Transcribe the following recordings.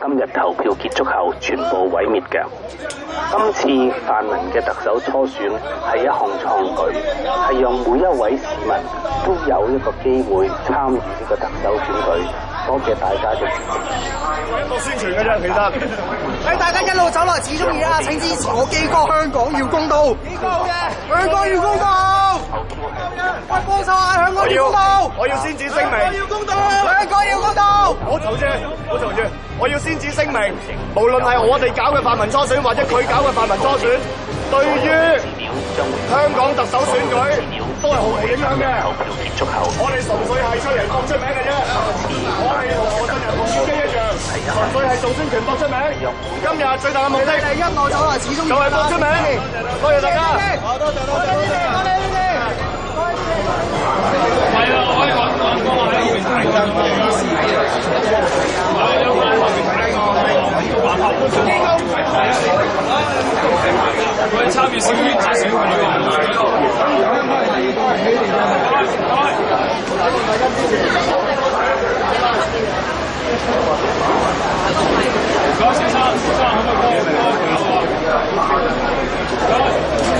今日投票结束后全部毁灭嘅。今次泛民嘅特首初选系一项创举，系让每一位市民都有一个机会参与呢个特首选举。多谢大家嘅支持。多宣传嘅啫，其实。喺大家一路走落始终而家请支持我基哥香港要公道，基哥好嘅，香港要公道。公道！我要先至聲明，我要公道，两个要公道。我嘈住，我嘈住。我要先至聲明，無論係我哋搞嘅泛民初選，或者佢搞嘅泛民初選，對於香港特首選舉都係毫无影響嘅。我哋純粹系出人搏出名嘅啫。我系同我真人同小雞一樣，純粹係做宣情搏出名。今日最大嘅目的，第一我走來，始終都係搏出名。多謝大家，多謝大家，多謝多谢。高先生，先生可不可以帮我？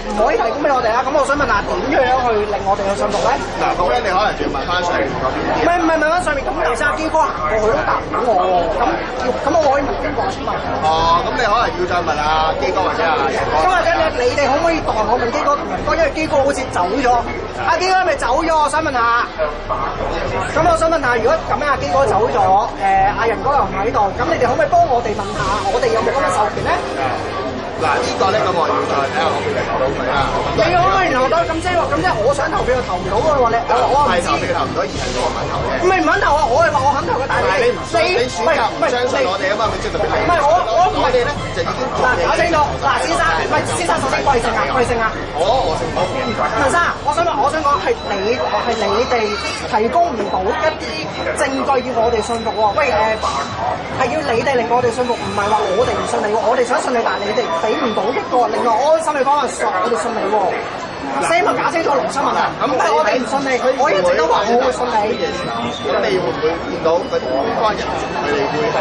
唔可以提供俾我哋啦，咁我想問下點樣去令我哋去上圖咧？嗱，咁樣你可能要問翻上面唔係唔係問翻上面咁，有三阿基哥行過去都答唔到我喎，咁咁我可以唔經過先問。哦，咁你可能要再問阿基哥或者阿仁哥。咁或者你你哋可唔可以代我問基哥？因為基哥好似走咗，阿基哥咪走咗，我想問下。咁我想問下，如果咁樣阿基哥走咗，誒阿仁哥又唔喺度，咁你哋可唔可以幫我哋問下？我哋有冇咁嘅授權咧？嗱，呢個咧咁我要，睇下我處投到佢啦。你可唔可以留到咁即係話，咁即係我想投票又投唔到話你我唔知。係投票投唔到，而個我唔肯投嘅。唔係唔肯投啊！我係話我肯投嘅但禮。你唔係唔唔係，你選擇相信我哋啊嘛？咪即係唔係我，我唔係你咧，就已經搞清楚。嗱，先生，唔係先生，首先貴姓啊？貴姓啊？我我姓陳。陳生，我想話我想講係你係你哋提供唔到一啲證據要我哋信服喎。喂，誒係要。你哋令我哋信服，唔係話我哋唔信你喎，我哋想信你，但你哋俾唔到一個令我安心嘅方案，我哋信你喎。先咪搞清楚龍生問啊！咁我哋唔信你，我一直都話我會信你呢樣嘢。咁你會唔會見到嗰啲相關人佢哋會係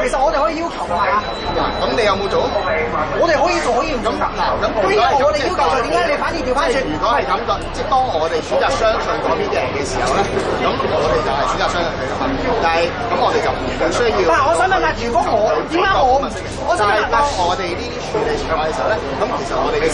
誒？其實我哋可以要求㗎。嗱，咁你有冇做？我哋可以做，可以唔做。咁嗱，咁我哋要求，點解你反而調翻轉？如果係咁嘅，即係當我哋選擇相信嗰邊嘅人嘅時候咧，咁我哋就係選擇相信佢啦。但係咁，我哋就唔需要。但係我想問下，如果我點解我唔？我作為當我哋呢啲處理場合嘅時候咧，咁其實我哋嘅。